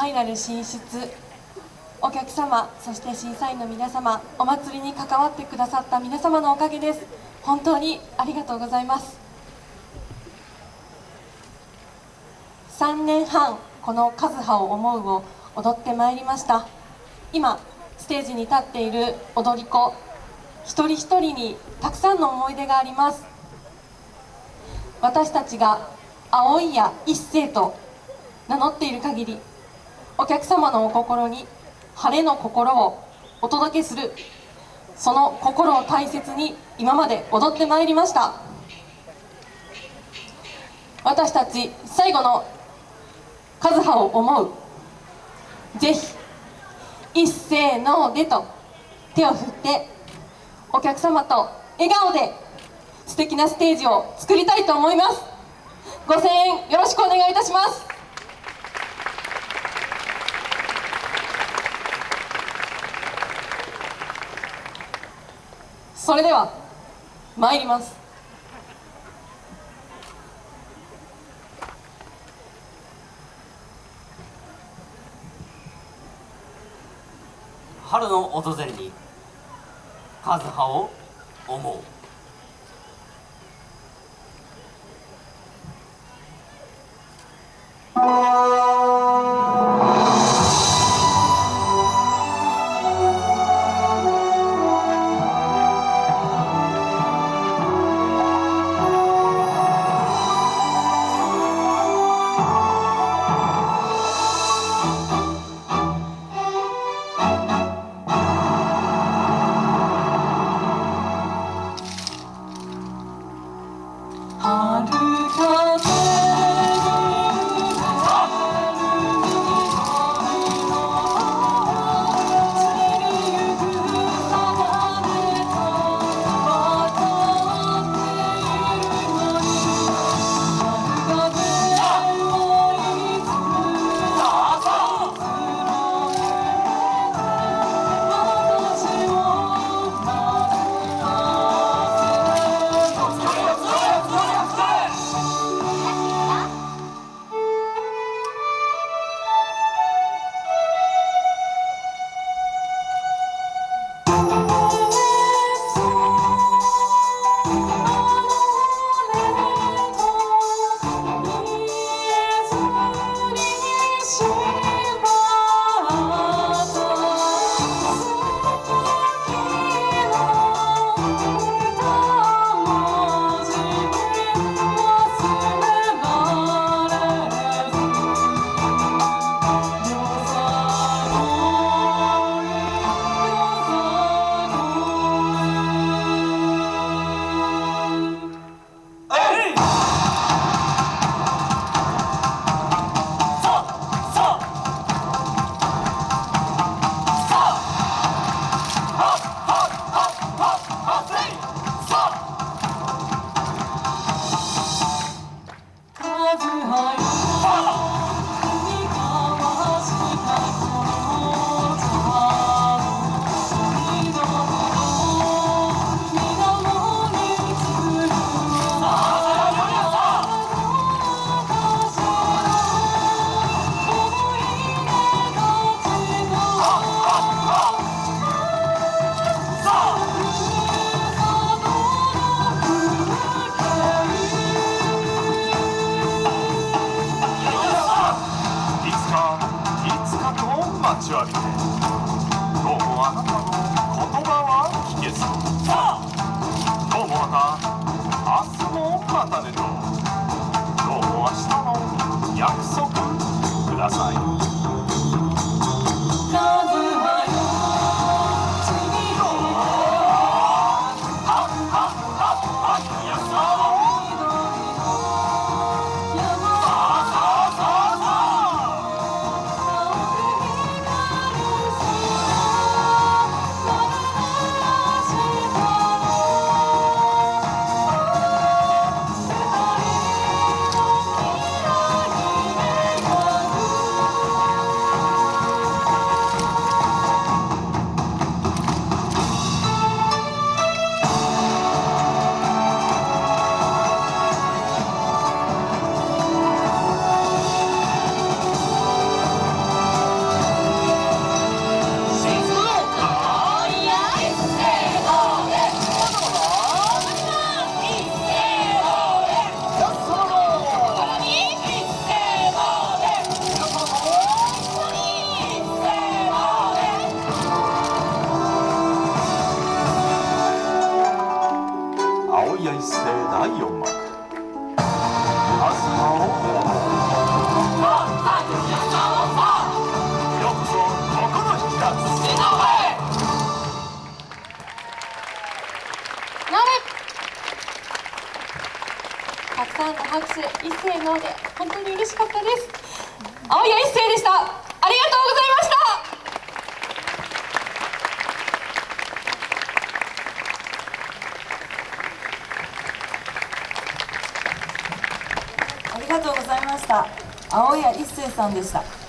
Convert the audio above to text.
ファイナル進出。お客様そして審査員の皆様お祭りに関わってくださった皆様のおかげです。本当にありがとうございます。3年半この「和葉を思う」を踊ってまいりました。今ステージに立っている踊り子一人一人にたくさんの思い出があります。私たちが青いや一世と名乗っている限りお客様のお心に晴れの心をお届けする。その心を大切に今まで踊ってまいりました。私たち最後の「和葉を思う」ぜひ一斉のでと手を振ってお客様と笑顔で素敵なステージを作りたいと思います。ご声援よろしくお願いいたします。それでは参ります。春の訪れに和葉を思う。もあなたの言葉は聞けず。どうもまた明日もまたねと。どうも明日の約束ください「ので本当に嬉しかったです。青谷一斉でした。ありがとうございました。ありがとうございました。青谷一生さんでした。